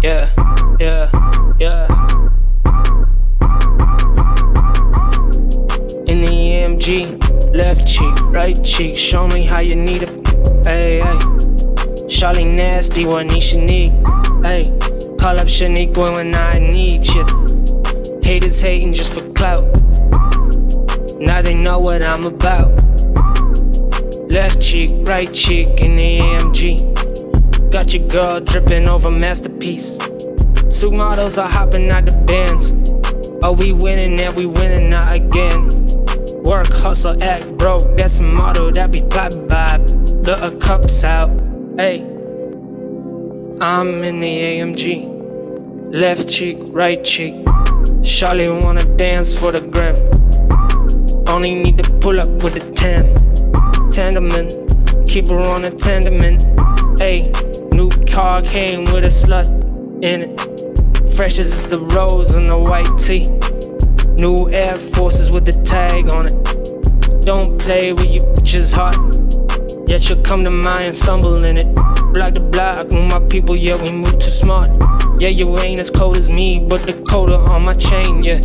Yeah, yeah, yeah. In the AMG, left cheek, right cheek, show me how you need it. Hey, hey. Charlie nasty, what Nisha need. Hey, call up Shaniqua when I need shit. Haters hating just for clout. Now they know what I'm about. Left cheek, right cheek in the AMG. Got your girl dripping over masterpiece. Two models are hopping out the bands. Are we winning and we winning now again? Work, hustle, act broke. That's a motto that be pop by. The cups out. Hey, I'm in the AMG. Left cheek, right cheek. Charlie wanna dance for the gram. Only need to pull up with the tan. Tandeman, keep her on a tandement. Hey, car came with a slut in it. Fresh as the rose on the white tee. New Air Forces with the tag on it. Don't play with you bitches heart. Yet you'll come to mine and stumble in it. Block the block with my people, yeah, we move too smart. Yeah, you ain't as cold as me, but the coda on my chain, yeah.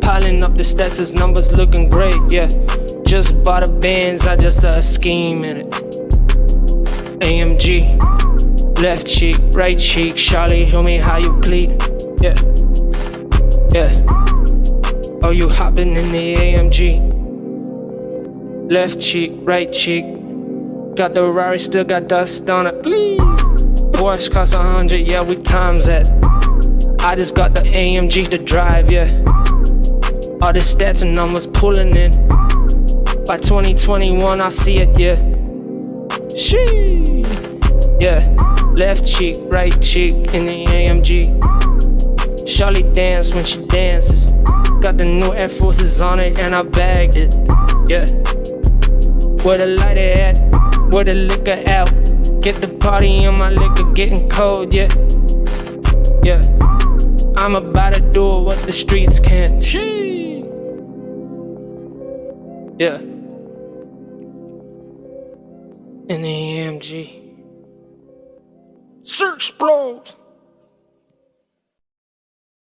Piling up the stats, his numbers looking great, yeah. Just bought a Benz, I just a scheme in it. Left cheek, right cheek, Charlie, show me how you bleed, yeah, yeah. Oh, you hopping in the AMG, left cheek, right cheek. Got the Rari, still got dust on it. Porsche cost a hundred, yeah, we times that. I just got the AMG to drive, yeah. All the stats and numbers pulling in. By 2021, I see it, yeah. Shee, yeah. Left cheek, right cheek in the AMG. Charlie dance when she dances. Got the new Air Forces on it, and I bagged it, yeah. Where the light at? Where the liquor out? Get the party in my liquor getting cold, yeah. Yeah. I'm about to do what the streets can't. Shee. Yeah. In the AMG. Search Bros.